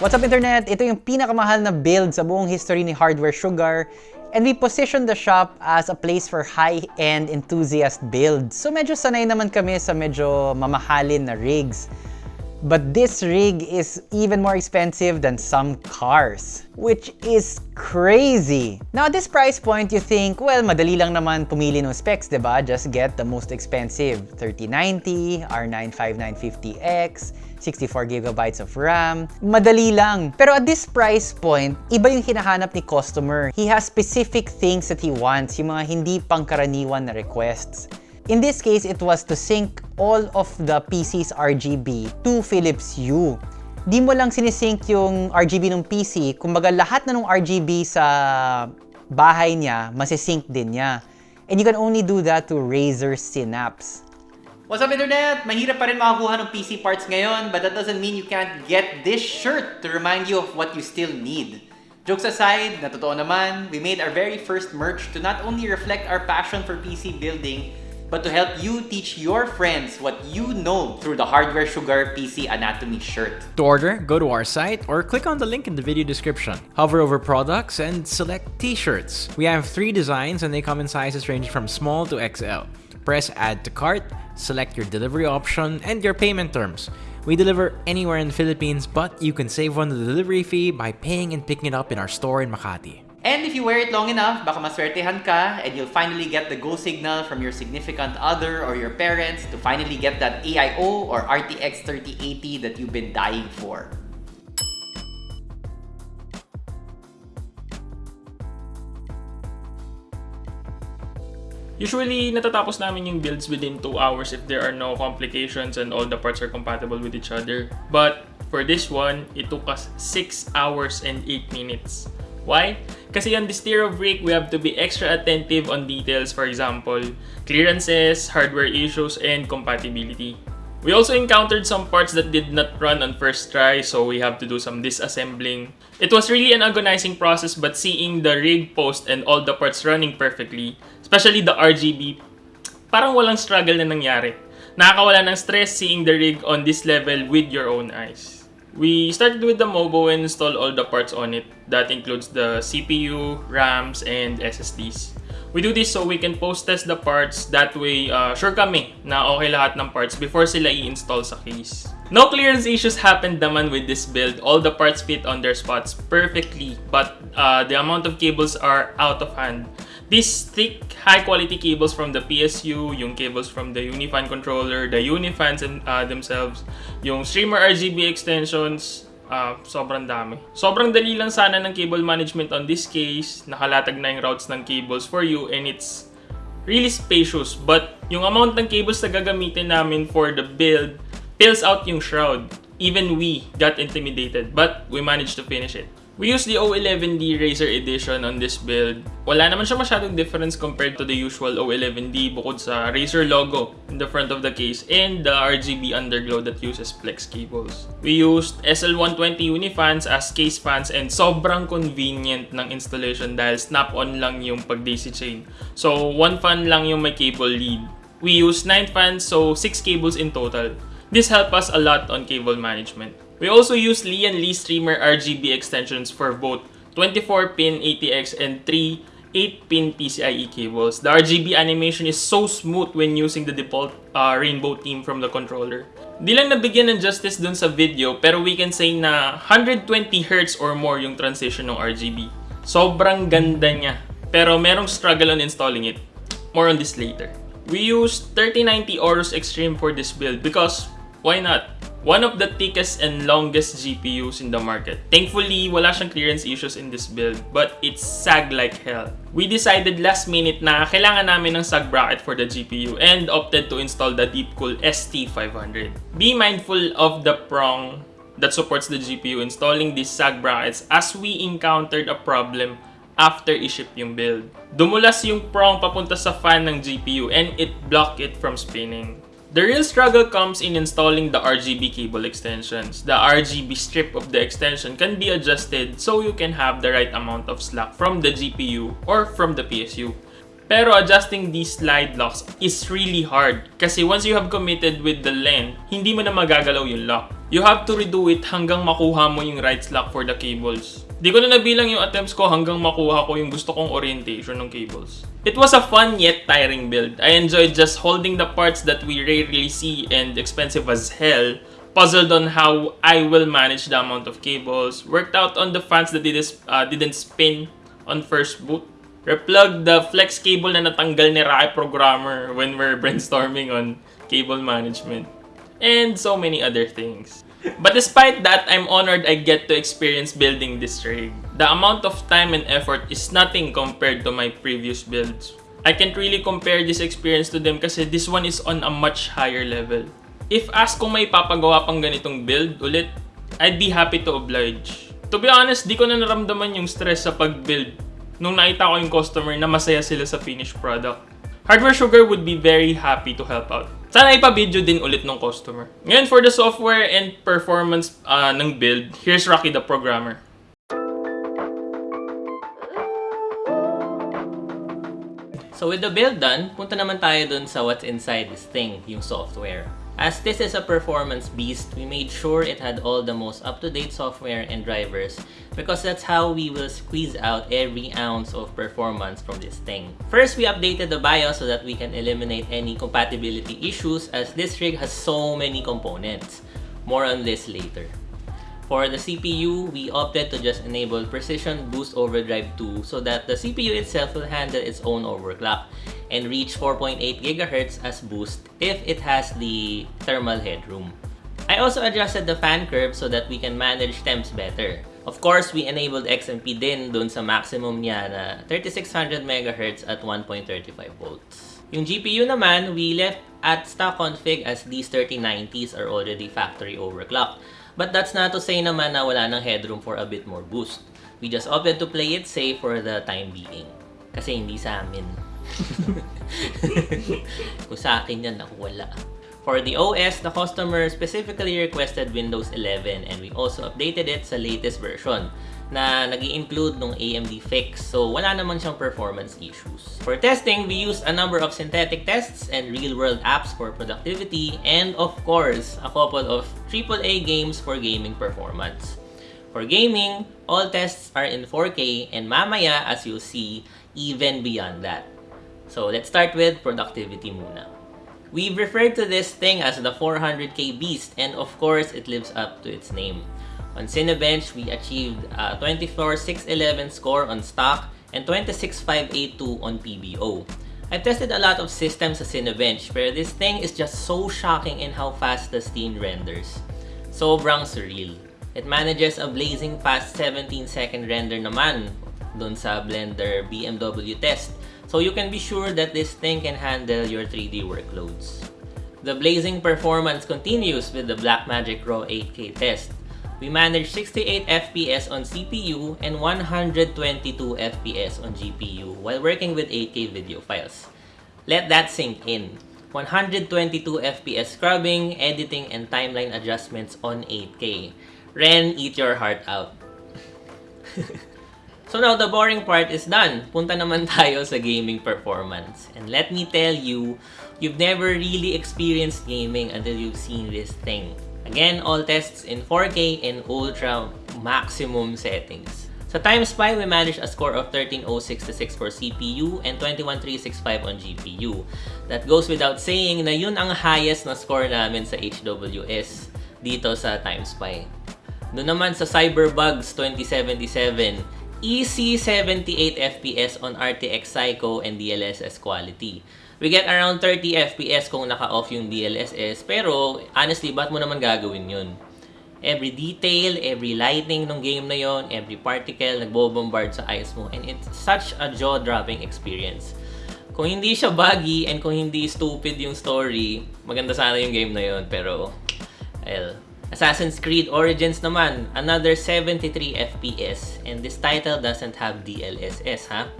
What's up internet? Ito yung pinakamahal na build sa buong history ni Hardware Sugar and we positioned the shop as a place for high-end enthusiast builds. So medyo sanay naman kami sa medyo mamahalin na rigs. But this rig is even more expensive than some cars, which is crazy. Now at this price point, you think, well, madali lang naman pumili ng specs, ba? Just get the most expensive, 3090, R9 5950X, 64 gigabytes of RAM. Madali lang. Pero at this price point, iba yung hinahanap ni customer. He has specific things that he wants, yung mga hindi pangkaraniwan na requests. In this case, it was to sync all of the PC's RGB to Philips Hue. Di mo lang sinisync yung RGB ng PC, kumbaga lahat na ng RGB sa bahay niya, masisync din niya. And you can only do that to Razer Synapse. What's up internet? Mahirap pa rin makakuha ng PC parts ngayon, but that doesn't mean you can't get this shirt to remind you of what you still need. Jokes aside, na totoo naman, we made our very first merch to not only reflect our passion for PC building, but to help you teach your friends what you know through the Hardware Sugar PC Anatomy shirt. To order, go to our site or click on the link in the video description. Hover over products and select t-shirts. We have three designs and they come in sizes ranging from small to XL. Press add to cart, select your delivery option and your payment terms. We deliver anywhere in the Philippines, but you can save on the delivery fee by paying and picking it up in our store in Makati. And if you wear it long enough, baka maswertehan ka and you'll finally get the go signal from your significant other or your parents to finally get that AIO or RTX 3080 that you've been dying for. Usually, natatapos namin yung builds within 2 hours if there are no complications and all the parts are compatible with each other. But for this one, it took us 6 hours and 8 minutes. Why? Kasi on this tier of rig, we have to be extra attentive on details, for example, clearances, hardware issues, and compatibility. We also encountered some parts that did not run on first try, so we have to do some disassembling. It was really an agonizing process, but seeing the rig post and all the parts running perfectly, especially the RGB, parang walang struggle na nangyari. Nakakawala ng stress seeing the rig on this level with your own eyes. We started with the Mobo and installed all the parts on it. That includes the CPU, RAMs, and SSDs. We do this so we can post-test the parts. That way, uh, sure kami na okay lahat ng parts before sila i-install sa case. No clearance issues happened naman with this build. All the parts fit on their spots perfectly, but uh, the amount of cables are out of hand. These thick, high-quality cables from the PSU, yung cables from the Unifan controller, the Unifans uh, themselves, yung streamer RGB extensions, uh, sobrang dami. Sobrang dali lang sana ng cable management on this case. Nakalatag na yung routes ng cables for you and it's really spacious. But yung amount ng cables na gagamitin namin for the build fills out yung shroud. Even we got intimidated, but we managed to finish it. We used the O11D Razer Edition on this build. Wala naman siya masyadong difference compared to the usual O11D bukod sa Razer logo in the front of the case and the RGB underglow that uses flex cables. We used SL120 Unifans as case fans and sobrang convenient ng installation dahil snap-on lang yung pag-daisy chain. So, one fan lang yung may cable lead. We used 9 fans, so 6 cables in total. This helped us a lot on cable management. We also use Lee and Lee Streamer RGB extensions for both 24-pin ATX and 3 8-pin PCIe cables. The RGB animation is so smooth when using the default uh, rainbow theme from the controller. Di lang nabigyan ng justice dun sa video pero we can say na 120Hz or more yung transition ng RGB. Sobrang ganda niya. Pero merong struggle on installing it. More on this later. We used 3090 Aorus Extreme for this build because why not? One of the thickest and longest GPUs in the market. Thankfully, wala siyang clearance issues in this build, but it's sag like hell. We decided last minute na kailangan namin ng sag bracket for the GPU and opted to install the Deepcool ST500. Be mindful of the prong that supports the GPU installing these sag brackets as we encountered a problem after i-ship yung build. Dumulas yung prong papunta sa fan ng GPU and it blocked it from spinning. The real struggle comes in installing the RGB cable extensions. The RGB strip of the extension can be adjusted so you can have the right amount of slack from the GPU or from the PSU. Pero adjusting these slide locks is really hard kasi once you have committed with the length, hindi mo na magagalaw yung lock. you have to redo it hanggang makuha mo yung right slack for the cables. Di ko na nabilang yung attempts ko hanggang makuha ko yung gusto kong orientation ng cables. It was a fun yet tiring build. I enjoyed just holding the parts that we rarely see and expensive as hell, puzzled on how I will manage the amount of cables, worked out on the fans that didn't, uh, didn't spin on first boot, replugged the flex cable na natanggal ni Rai Programmer when we're brainstorming on cable management, and so many other things. But despite that, I'm honored I get to experience building this rig. The amount of time and effort is nothing compared to my previous builds. I can't really compare this experience to them kasi this one is on a much higher level. If asked kung may papagawa pang ganitong build ulit, I'd be happy to oblige. To be honest, di ko na naramdaman yung stress sa pag-build nung nakita ko yung customer na masaya sila sa finished product. Hardware Sugar would be very happy to help out. Sana ipa-video din ulit ng customer. Ngayon, for the software and performance uh, ng build, here's Rocky the Programmer. So with the build done, punta naman tayo dun sa what's inside this thing, yung software. As this is a performance beast, we made sure it had all the most up-to-date software and drivers because that's how we will squeeze out every ounce of performance from this thing. First, we updated the BIOS so that we can eliminate any compatibility issues as this rig has so many components. More on this later. For the CPU, we opted to just enable Precision Boost Overdrive 2 so that the CPU itself will handle its own overclock and reach 4.8 GHz as boost if it has the thermal headroom. I also adjusted the fan curve so that we can manage temps better. Of course, we enabled XMP din dun sa maximum niya na 3600 MHz at 1.35 volts. Yung GPU naman, we left at stock config as these 3090s are already factory overclocked. But that's not to say naman na wala ng headroom for a bit more boost. We just opted to play it safe for the time being. Kasi hindi sa amin. Kung sa akin yan, naku wala. For the OS, the customer specifically requested Windows 11 and we also updated it sa latest version na nag include ng AMD fix so wala naman siyang performance issues. For testing, we used a number of synthetic tests and real-world apps for productivity and of course, a couple of AAA games for gaming performance. For gaming, all tests are in 4K and mamaya as you'll see, even beyond that. So let's start with productivity muna. We've referred to this thing as the 400k beast and of course it lives up to its name. On Cinebench, we achieved a 24,611 score on stock and 26,582 on PBO. I've tested a lot of systems sa Cinebench pero this thing is just so shocking in how fast the scene renders. Sobrang surreal. It manages a blazing fast 17 second render naman dun sa Blender BMW test so you can be sure that this thing can handle your 3D workloads. The blazing performance continues with the Blackmagic Raw 8K test. We managed 68 FPS on CPU and 122 FPS on GPU while working with 8K video files. Let that sink in. 122 FPS scrubbing, editing, and timeline adjustments on 8K. Ren, eat your heart out. So now, the boring part is done. Punta naman tayo sa gaming performance. And let me tell you, you've never really experienced gaming until you've seen this thing. Again, all tests in 4K and ultra maximum settings. Sa Time Spy, we managed a score of 13066 for CPU and 21365 on GPU. That goes without saying na yun ang highest na score namin sa HWS dito sa Time Spy. Doon naman sa Cyberbugs 2077, easy 78 FPS on RTX Psycho and DLSS quality. We get around 30 FPS kung naka-off yung DLSS, pero honestly, ba't mo naman gagawin yun? Every detail, every lighting ng game na yon, every particle nagbo-bombard sa eyes mo, and it's such a jaw-dropping experience. Kung hindi siya buggy and kung hindi stupid yung story, maganda sana yung game na yon, pero well, Assassin's Creed Origins naman, another 73 FPS and this title doesn't have DLSS ha.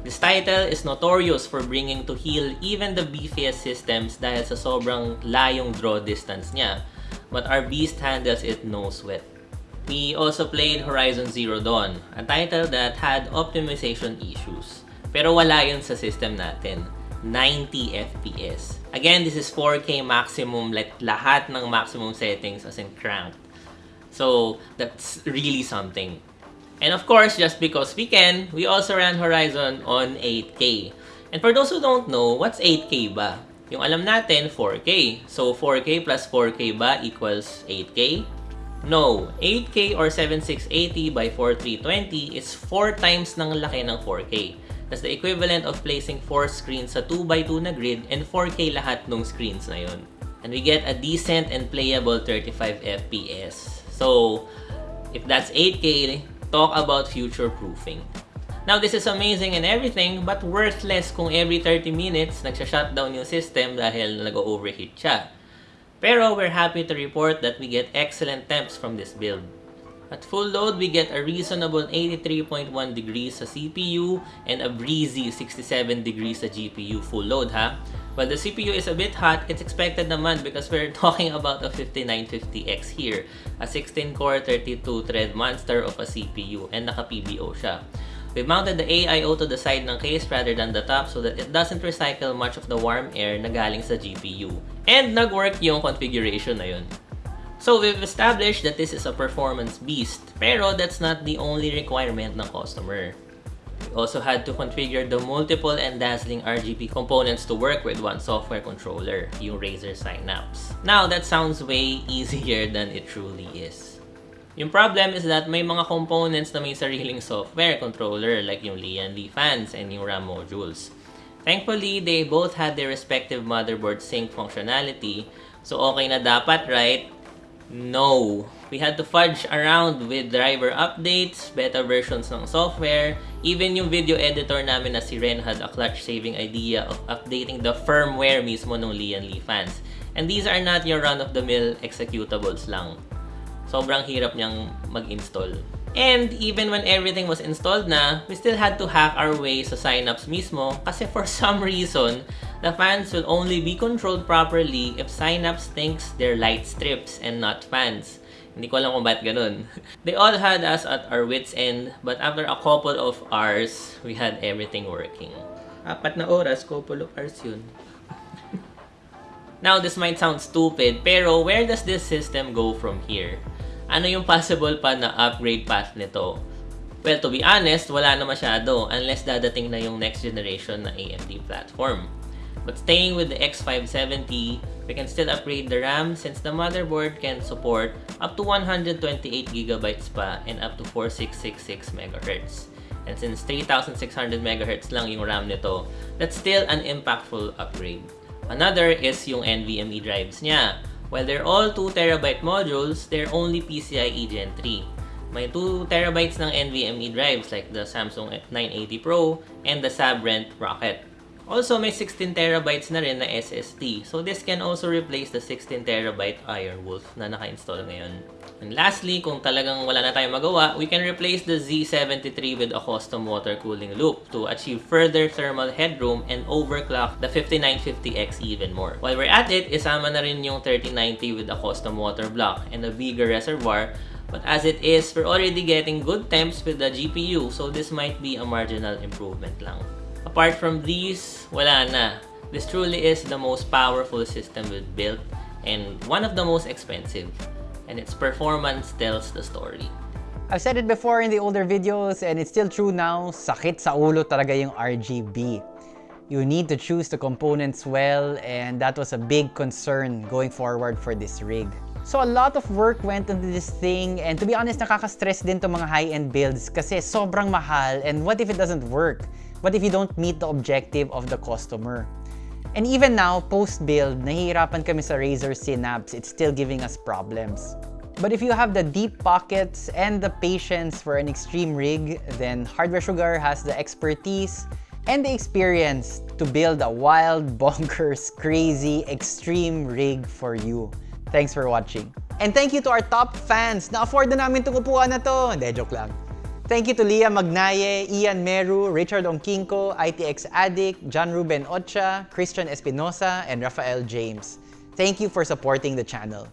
This title is notorious for bringing to heel even the beefiest systems dahil sa sobrang layong draw distance niya. But our beast handles it no sweat. We also played Horizon Zero Dawn, a title that had optimization issues. Pero wala yun sa system natin. 90 FPS. Again, this is 4K maximum, like lahat ng maximum settings as in cranked. So, that's really something. And of course, just because we can, we also ran Horizon on 8K. And for those who don't know, what's 8K ba? Yung alam natin, 4K. So, 4K plus 4K ba equals 8K? No, 8K or 7680 by 4320 is 4 times ng laki ng 4K. That's the equivalent of placing 4 screens sa 2x2 na grid and 4K lahat ng screens na yun. And we get a decent and playable 35 FPS. So, if that's 8K, talk about future proofing. Now, this is amazing and everything, but worthless kung every 30 minutes nagsha-shutdown yung system dahil nag-overheat siya. Pero we're happy to report that we get excellent temps from this build. At full load, we get a reasonable 83.1 degrees sa CPU and a breezy 67 degrees sa GPU full load ha. While the CPU is a bit hot, it's expected naman because we're talking about a 5950X here, a 16-core 32-thread monster of a CPU and naka-PBO siya. We mounted the AIO to the side ng case rather than the top so that it doesn't recycle much of the warm air na galing sa GPU. And nag-work yung configuration na yun. So we've established that this is a performance beast, pero that's not the only requirement ng customer. We also had to configure the multiple and dazzling RGB components to work with one software controller, yung Razer Synapse. Now, that sounds way easier than it truly is. Yung problem is that may mga components na may sariling software controller like yung Lian Li fans and yung RAM modules. Thankfully, they both had their respective motherboard sync functionality, so okay na dapat, right? No. We had to fudge around with driver updates, beta versions ng software, even yung video editor namin na si Ren had a clutch-saving idea of updating the firmware mismo ng Lian Li fans. And these are not your run-of-the-mill executables lang. Sobrang hirap niyang mag-install. And even when everything was installed na, we still had to hack our way sa Synapse mismo kasi for some reason, the fans will only be controlled properly if Synapse thinks they're light strips and not fans. Hindi ko alam kung ba't ganun. They all had us at our wits end, but after a couple of hours, we had everything working. Apat na oras, couple of hours yun. Now, this might sound stupid, pero where does this system go from here? Ano yung possible pa na upgrade path nito? Well, to be honest, wala na masyado unless dadating na yung next generation na AMD platform. But staying with the X570, we can still upgrade the RAM since the motherboard can support up to 128GB pa and up to 4666 MHz. And since 3600 MHz lang yung RAM nito, that's still an impactful upgrade. Another is yung NVMe drives niya. While they're all 2TB modules, they're only PCIe Gen 3. May 2TB ng NVMe drives like the Samsung 980 Pro and the Sabrent Rocket. Also, may 16TB na rin na SSD. So, this can also replace the 16TB Ironwolf na naka-install ngayon. And lastly, kung talagang wala na tayong magawa, we can replace the Z73 with a custom water cooling loop to achieve further thermal headroom and overclock the 5950X even more. While we're at it, isama na rin yung 3090 with a custom water block and a bigger reservoir But as it is, we're already getting good temps with the GPU, so this might be a marginal improvement lang. Apart from these, wala na. This truly is the most powerful system we've built and one of the most expensive. And its performance tells the story. I've said it before in the older videos and it's still true now, sakit sa ulo talaga yung RGB. You need to choose the components well and that was a big concern going forward for this rig. So a lot of work went into this thing and to be honest, nakaka-stress din to mga high-end builds kasi sobrang mahal and what if it doesn't work? What if you don't meet the objective of the customer? And even now, post-build, nahihirapan kami sa Razer Synapse. It's still giving us problems. But if you have the deep pockets and the patience for an extreme rig, then Hardware Sugar has the expertise and the experience to build a wild, bonkers, crazy, extreme rig for you. Thanks for watching. And thank you to our top fans na afford na namin itong upuan na to. Hindi, joke lang. Thank you to Leah Magnaye, Ian Meru, Richard Onkinko, ITX Addict, John Ruben Ocha, Christian Espinosa, and Rafael James. Thank you for supporting the channel.